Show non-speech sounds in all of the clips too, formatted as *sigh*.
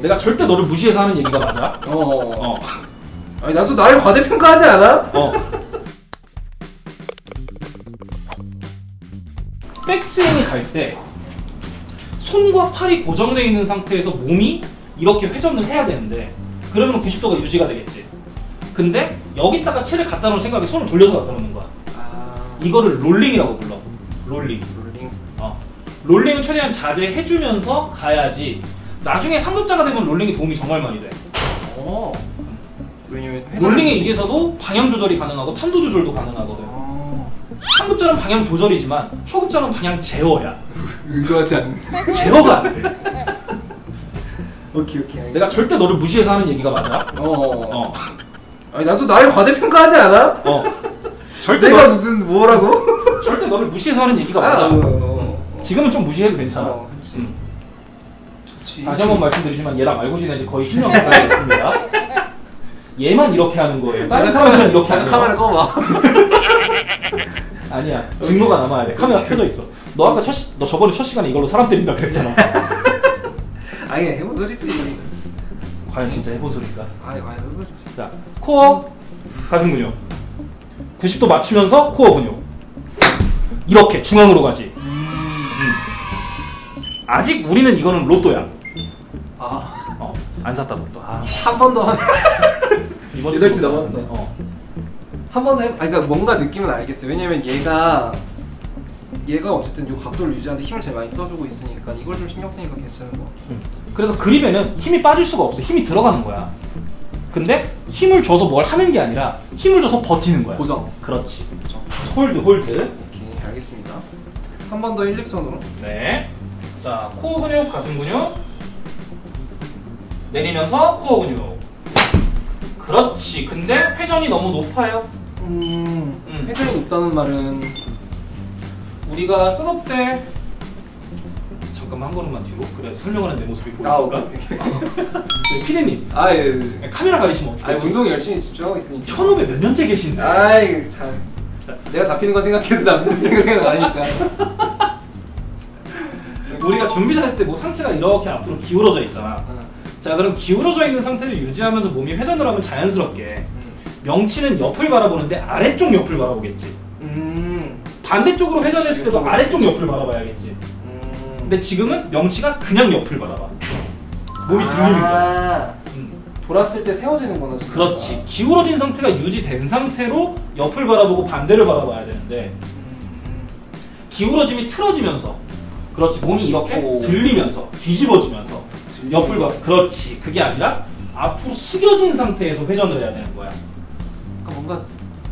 내가 절대 너를 무시해서 하는 얘기가 맞아. 어. 어. 어. 아니 나도 나를 과대평가하지 않아? 어. 백스윙이 갈 때 손과 팔이 고정되어 있는 상태에서 몸이 이렇게 회전을 해야 되는데 그러면 90도가 유지가 되겠지. 근데 여기다가 채를 갖다 놓을 생각에 손을 돌려서 갖다 놓는 거야. 아. 이거를 롤링이라고 불러. 롤링. 롤링. 어. 롤링을 최대한 자제해주면서 가야지. 나중에 상급자가 되면 롤링이 도움이 정말 많이 돼. 어. 왜냐면 롤링에 의해서도 방향 조절이 가능하고 탄도 조절도 가능하거든. 어. 상급자는 방향 조절이지만 초급자는 방향 제어야. 의도하지 않는. 제어가 안 돼. 오케이 오케이. 알겠어. 내가 절대 너를 무시해서 하는 얘기가 맞아. 어. 어. 어. 아니 나도 나를 과대평가하지 않아? 어. 절대 내가 너, 무슨 뭐라고? 절대 너를 무시해서 하는 얘기가 아, 맞아. 어, 어, 지금은 좀 무시해도 괜찮아. 어, 그치. 음. 그치. 다시 한 번 말씀드리지만 얘랑 알고 지낸 지 거의 10년 가까이 됐습니다. 얘만 이렇게 하는 거예요. 다른 사람들은 이렇게 해요. 카메라 꺼봐. *laughs* 아니야. 증거가 남아야 돼. 카메라 켜져 있어. 너 아까 첫, 시, 너 저번에 첫 시간에 이걸로 사람 때린다 그랬잖아. *laughs* 아니 해본 소리지. 과연 진짜 해본 소리일까? 아니 아니 해본 소리지. 자, 코어, 가슴 근육. 90도 맞추면서 코어 근육. 이렇게 중앙으로 가지. 음. 아직 우리는 이거는 로또야. 아. 어, 안 샀다 로또. 아, 한번 더. *laughs* 이번 여덟 시 주도 넘었어. 어. 한번더 해. 아니 그러니까 뭔가 느낌은 알겠어요. 왜냐면 얘가 얘가 어쨌든 이 각도를 유지하는데 힘을 제일 많이 써주고 있으니까 이걸 좀 신경 쓰니까 괜찮은 거. 음. 그래서 그립에는 힘이 빠질 수가 없어. 힘이 들어가는 거야. 근데 힘을 줘서 뭘 하는 게 아니라 힘을 줘서 버티는 거야. 고정. 그렇지. 고정. hold, hold. 오케이 알겠습니다. 한 번 더 일직선으로. 네. 자, 코어 근육, 가슴 근육. 내리면서 코어 근육. 그렇지. 근데 회전이 너무 높아요. 음. 음. 회전이 높다는 말은 우리가 셋업 때 잠깐만 한 걸음만 뒤로. 그래 설명하는 내 모습이 보이니까. 아 오케이 오케이. 네, 피디님 아 예. 예. 카메라 가리시면 어떡해? 운동 열심히 집중하고 있으니까. 현업에 몇 년째 계신데? 아이 참. 자. 내가 잡히는 거 생각해도 남 잡히는 거 *laughs* 생각 안 하니까. 우리가 준비 자세 때뭐 상체가 이렇게 앞으로 기울어져 있잖아. 어. 자, 그럼 기울어져 있는 상태를 유지하면서 몸이 회전을 하면 자연스럽게 명치는 옆을 바라보는데 아래쪽 옆을 바라보겠지. 음. 반대쪽으로 회전했을 때도 아래쪽 옆을 바라봐야겠지. 음. 근데 지금은 명치가 그냥 옆을 바라봐. 몸이 들리는 거야. 아, 음. 돌았을 때 세워지는구나 지금. 그렇지. 기울어진 상태가 유지된 상태로 옆을 바라보고 반대를 바라봐야 되는데 기울어짐이 틀어지면서 그렇지. 몸이 이렇게 오. 들리면서 뒤집어지면서 옆을 봐. 그렇지. 그게 아니라 앞으로 숙여진 상태에서 회전을 해야 되는 거야. 그러니까 뭔가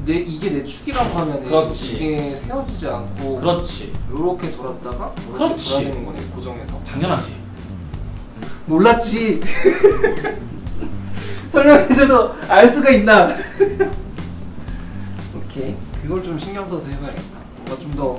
내 이게 내 축이라고 하면 그렇지. 이게 세워지지 않고 그렇지. 이렇게 돌았다가 이렇게 그렇지. 돌아야 되는 거네 고정해서. 당연하지. 몰랐지. *laughs* 설명해줘도 알 수가 있나? *laughs* 오케이. 그걸 좀 신경 써서 해봐야겠다. 뭔가 좀더